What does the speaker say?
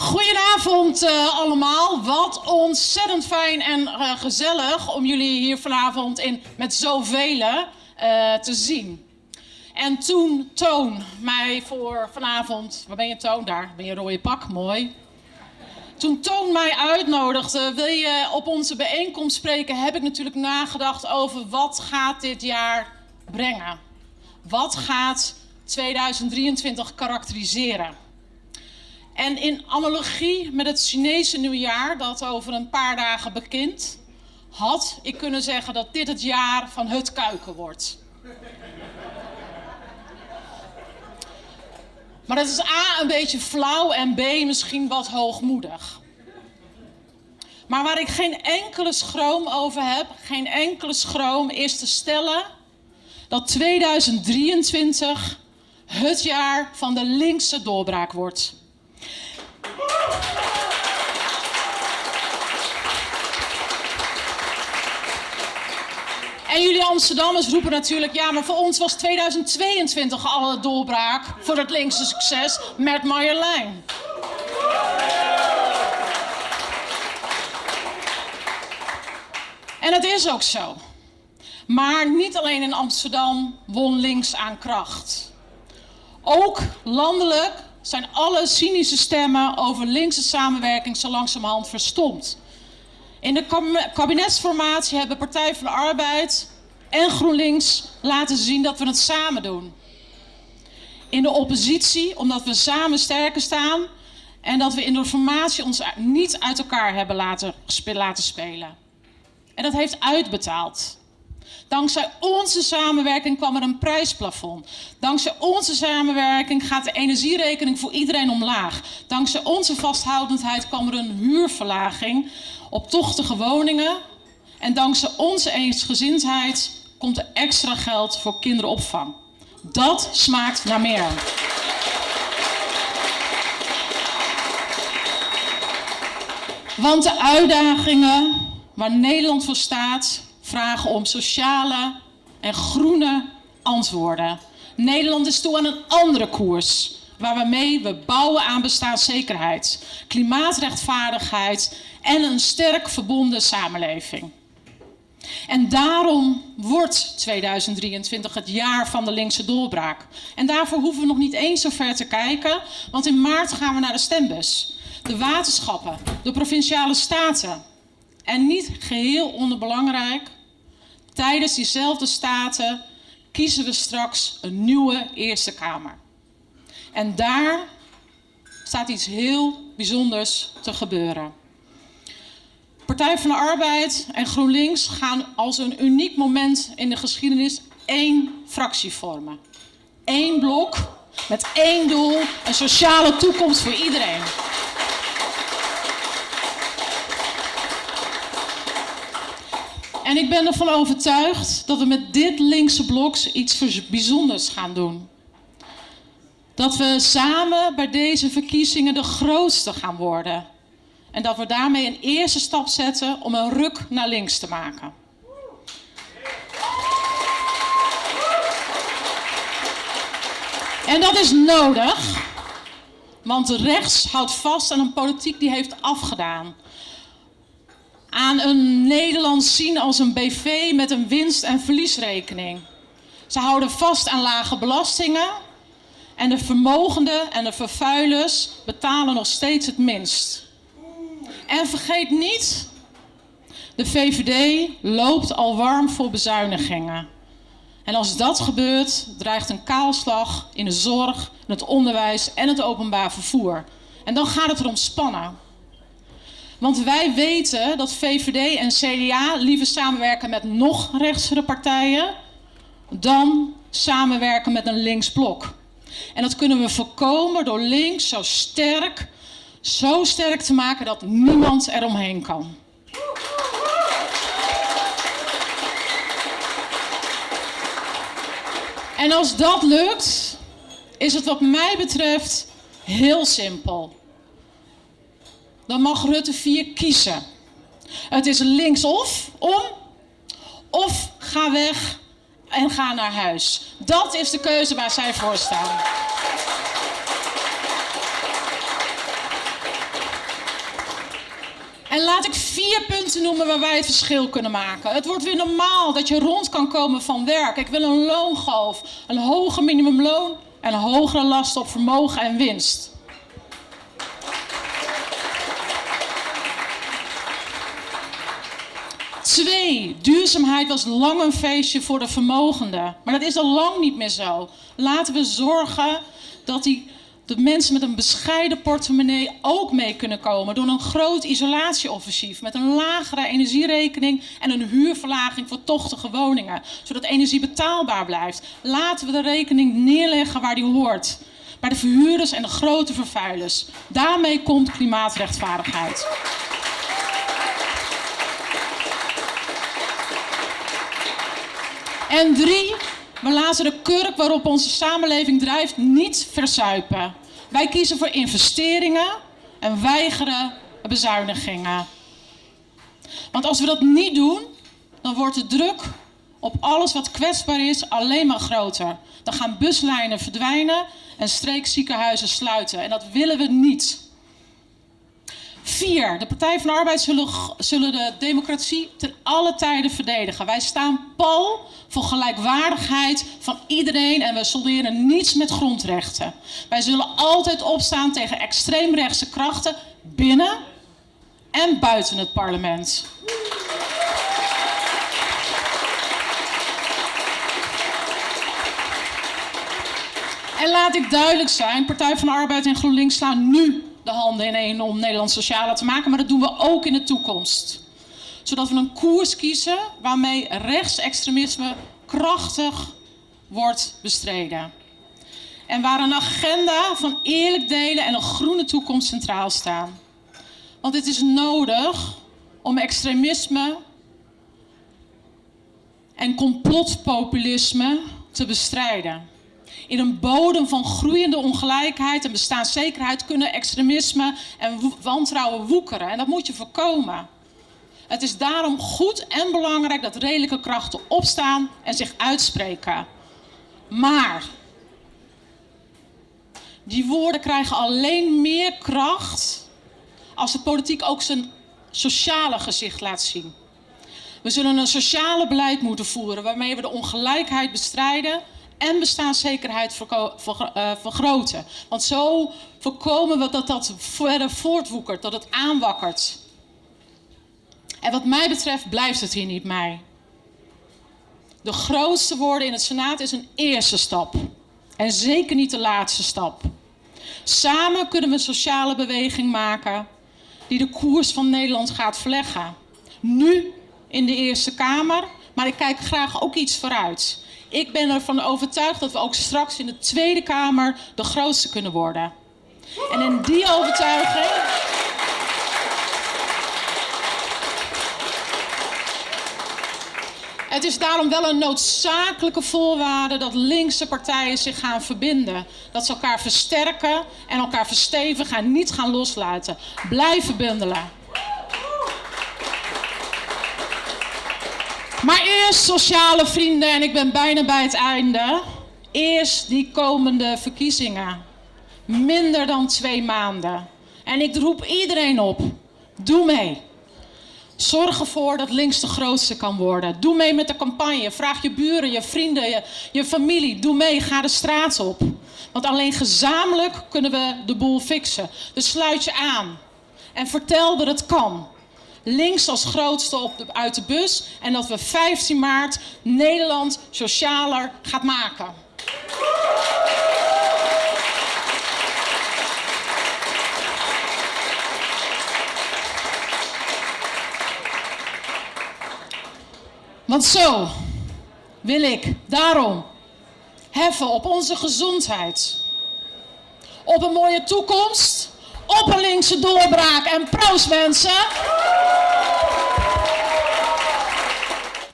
Goedenavond uh, allemaal. Wat ontzettend fijn en uh, gezellig om jullie hier vanavond in, met zoveel uh, te zien. En toen Toon mij voor vanavond... Waar ben je Toon? Daar ben je rode pak, mooi. Toen Toon mij uitnodigde, wil je op onze bijeenkomst spreken... heb ik natuurlijk nagedacht over wat gaat dit jaar brengen. Wat gaat 2023 karakteriseren? En in analogie met het Chinese nieuwjaar, dat over een paar dagen begint, had ik kunnen zeggen dat dit het jaar van het kuiken wordt. Maar dat is A, een beetje flauw en B, misschien wat hoogmoedig. Maar waar ik geen enkele schroom over heb, geen enkele schroom, is te stellen dat 2023 het jaar van de linkse doorbraak wordt. En jullie Amsterdammers roepen natuurlijk, ja, maar voor ons was 2022 al een doorbraak voor het linkse succes met Marjolein. En het is ook zo. Maar niet alleen in Amsterdam won links aan kracht. Ook landelijk zijn alle cynische stemmen over linkse samenwerking zo langzamerhand verstomd. In de kabinetsformatie hebben Partij van de Arbeid en GroenLinks laten zien dat we het samen doen. In de oppositie, omdat we samen sterker staan en dat we in de formatie ons niet uit elkaar hebben laten, laten spelen. En dat heeft uitbetaald. Dankzij onze samenwerking kwam er een prijsplafond. Dankzij onze samenwerking gaat de energierekening voor iedereen omlaag. Dankzij onze vasthoudendheid kwam er een huurverlaging op tochtige woningen. En dankzij onze eensgezindheid komt er extra geld voor kinderopvang. Dat smaakt naar meer. Want de uitdagingen waar Nederland voor staat, vragen om sociale en groene antwoorden. Nederland is toe aan een andere koers. Waarmee we bouwen aan bestaanszekerheid, klimaatrechtvaardigheid en een sterk verbonden samenleving. En daarom wordt 2023 het jaar van de linkse doorbraak. En daarvoor hoeven we nog niet eens zo ver te kijken, want in maart gaan we naar de stembus. De waterschappen, de provinciale staten. En niet geheel onderbelangrijk, Tijdens diezelfde staten kiezen we straks een nieuwe Eerste Kamer. En daar staat iets heel bijzonders te gebeuren. Partij van de Arbeid en GroenLinks gaan als een uniek moment in de geschiedenis één fractie vormen. Eén blok met één doel, een sociale toekomst voor iedereen. En ik ben ervan overtuigd dat we met dit linkse blok iets bijzonders gaan doen. Dat we samen bij deze verkiezingen de grootste gaan worden. En dat we daarmee een eerste stap zetten om een ruk naar links te maken. En dat is nodig, want rechts houdt vast aan een politiek die heeft afgedaan aan een Nederland zien als een BV met een winst- en verliesrekening. Ze houden vast aan lage belastingen en de vermogenden en de vervuilers betalen nog steeds het minst. En vergeet niet, de VVD loopt al warm voor bezuinigingen. En als dat gebeurt, dreigt een kaalslag in de zorg, het onderwijs en het openbaar vervoer. En dan gaat het erom spannen. Want wij weten dat VVD en CDA liever samenwerken met nog rechtsere partijen dan samenwerken met een linksblok. En dat kunnen we voorkomen door links zo sterk, zo sterk te maken dat niemand eromheen kan. En als dat lukt, is het wat mij betreft heel simpel dan mag Rutte 4 kiezen. Het is links of om, of ga weg en ga naar huis. Dat is de keuze waar zij voor staan. En laat ik vier punten noemen waar wij het verschil kunnen maken. Het wordt weer normaal dat je rond kan komen van werk. Ik wil een loongolf, een hoger minimumloon en hogere last op vermogen en winst. Twee, duurzaamheid was lang een feestje voor de vermogenden. Maar dat is al lang niet meer zo. Laten we zorgen dat die, de mensen met een bescheiden portemonnee ook mee kunnen komen. Door een groot isolatieoffensief met een lagere energierekening en een huurverlaging voor tochtige woningen. Zodat energie betaalbaar blijft. Laten we de rekening neerleggen waar die hoort. Bij de verhuurders en de grote vervuilers. Daarmee komt klimaatrechtvaardigheid. En drie, we laten de kurk waarop onze samenleving drijft niet verzuipen. Wij kiezen voor investeringen en weigeren bezuinigingen. Want als we dat niet doen, dan wordt de druk op alles wat kwetsbaar is alleen maar groter. Dan gaan buslijnen verdwijnen en streekziekenhuizen sluiten. En dat willen we niet. Vier, de Partij van de Arbeid zullen, zullen de democratie ten alle tijden verdedigen. Wij staan pal voor gelijkwaardigheid van iedereen en we solderen niets met grondrechten. Wij zullen altijd opstaan tegen extreemrechtse krachten binnen en buiten het parlement. En laat ik duidelijk zijn, Partij van de Arbeid en GroenLinks slaan nu de handen in één om Nederland socialer te maken, maar dat doen we ook in de toekomst. Zodat we een koers kiezen waarmee rechtsextremisme krachtig wordt bestreden. En waar een agenda van eerlijk delen en een groene toekomst centraal staan. Want het is nodig om extremisme en complotpopulisme te bestrijden. In een bodem van groeiende ongelijkheid en bestaanszekerheid kunnen extremisme en wantrouwen woekeren. En dat moet je voorkomen. Het is daarom goed en belangrijk dat redelijke krachten opstaan en zich uitspreken. Maar die woorden krijgen alleen meer kracht als de politiek ook zijn sociale gezicht laat zien. We zullen een sociale beleid moeten voeren waarmee we de ongelijkheid bestrijden en bestaanszekerheid eh, vergroten. Want zo voorkomen we dat dat verder voortwoekert, dat het aanwakkert. En wat mij betreft blijft het hier niet bij. De grootste woorden in het Senaat is een eerste stap. En zeker niet de laatste stap. Samen kunnen we een sociale beweging maken die de koers van Nederland gaat verleggen. Nu in de Eerste Kamer, maar ik kijk graag ook iets vooruit. Ik ben ervan overtuigd dat we ook straks in de Tweede Kamer de grootste kunnen worden. En in die overtuiging. Het is daarom wel een noodzakelijke voorwaarde dat linkse partijen zich gaan verbinden. Dat ze elkaar versterken en elkaar verstevigen en niet gaan loslaten. Blijven bundelen. Maar eerst sociale vrienden, en ik ben bijna bij het einde. Eerst die komende verkiezingen. Minder dan twee maanden. En ik roep iedereen op. Doe mee. Zorg ervoor dat links de grootste kan worden. Doe mee met de campagne. Vraag je buren, je vrienden, je, je familie. Doe mee, ga de straat op. Want alleen gezamenlijk kunnen we de boel fixen. Dus sluit je aan. En vertel dat het kan links als grootste op de, uit de bus. En dat we 15 maart Nederland socialer gaat maken. Want zo wil ik daarom heffen op onze gezondheid. Op een mooie toekomst op een linkse doorbraak. En proost mensen!